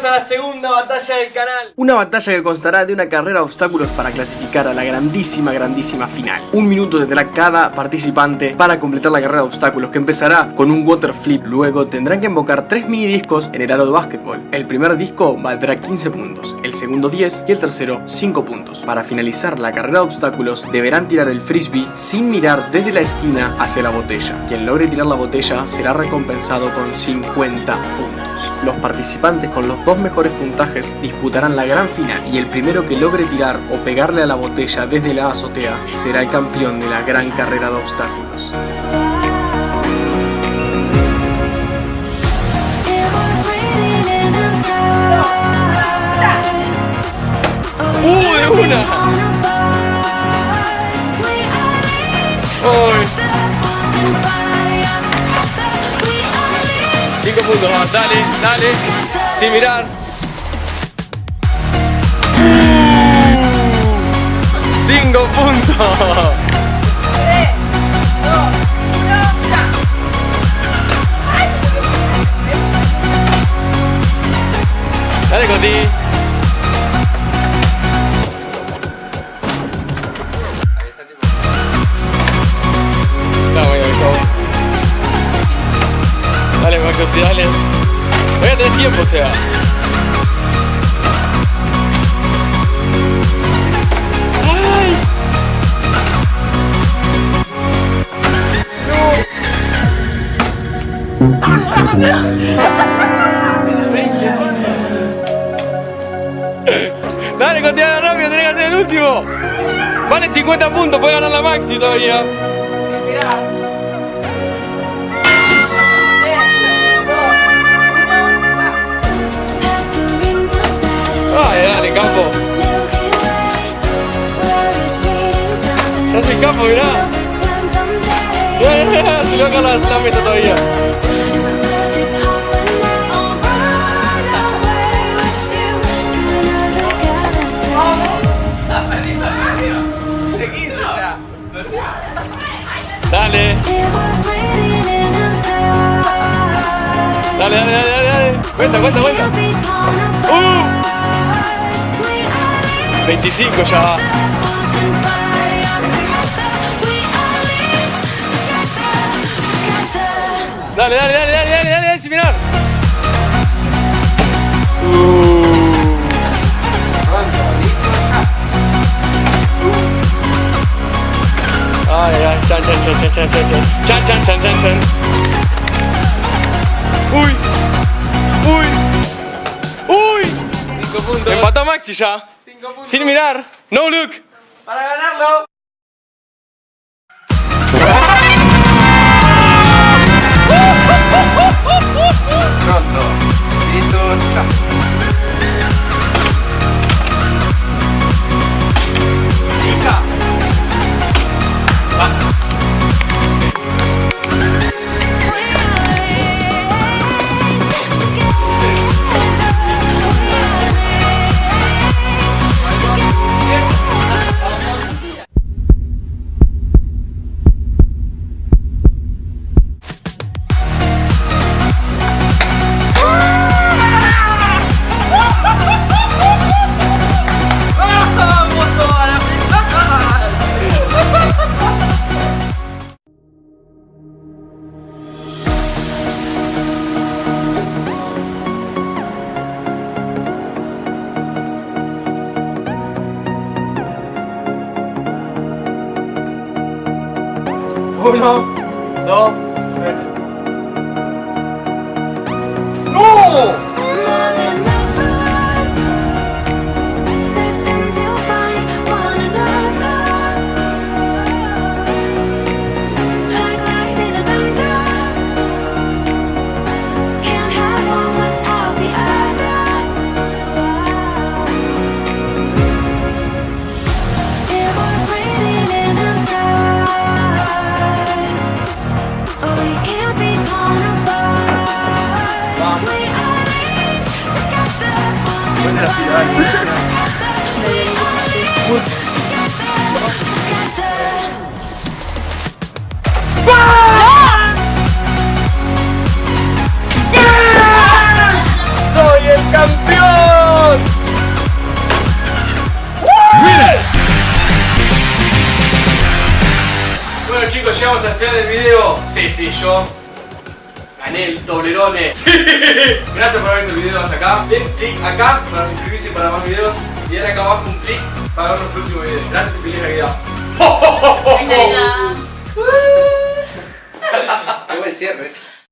bienvenidos a la segunda batalla del canal. Una batalla que constará de una carrera de obstáculos para clasificar a la grandísima, grandísima final. Un minuto tendrá cada participante para completar la carrera de obstáculos que empezará con un water flip. Luego tendrán que invocar tres mini discos en el aro de básquetbol. El primer disco valdrá 15 puntos, el segundo 10 y el tercero 5 puntos. Para finalizar la carrera de obstáculos deberán tirar el frisbee sin mirar desde la esquina hacia la botella. Quien logre tirar la botella será recompensado con 50 puntos. Los participantes con los dos mejores puntajes disputarán la gran final y el primero que logre tirar o pegarle a la botella desde la azotea será el campeón de la gran carrera de obstáculos. ¡Uh, de una! ¡Uy! 5 puntos dale, dale Sin mirar 5 puntos tiempo. ¡Ay! ¡No! Dale, dale rápido, tenés que hacer el último. Vale 50 puntos, puedes ganar la maxi todavía. Dale, campo. Se hace el campo, mirá. Se le baja la, la meta todavía. Dale, dale, dale, dale, dale. Cuenta, cuenta, cuenta. ¡Uh! 25 ya va. Dale, dale, dale, dale, dale, dale, dale, sin mirar. Ay, ay, chan, chan, chan, chan, chan, chan, chan, chan, chan, chan, chan. Uy, uy, uy. 5 puntos. Empató Maxi ya. 5 puntos. Sin mirar. No look. Para ganarlo. Dos, tres. ¡No! de ¡Soy el campeón! Bueno chicos, llegamos al final del video. Sí, sí, yo Gané el toblerone. Sí. Gracias por haber visto el video hasta acá. Den clic acá para suscribirse para más videos. Y den acá abajo un clic para ver los próximos videos. Gracias y feliz Navidad. Qué buen cierre.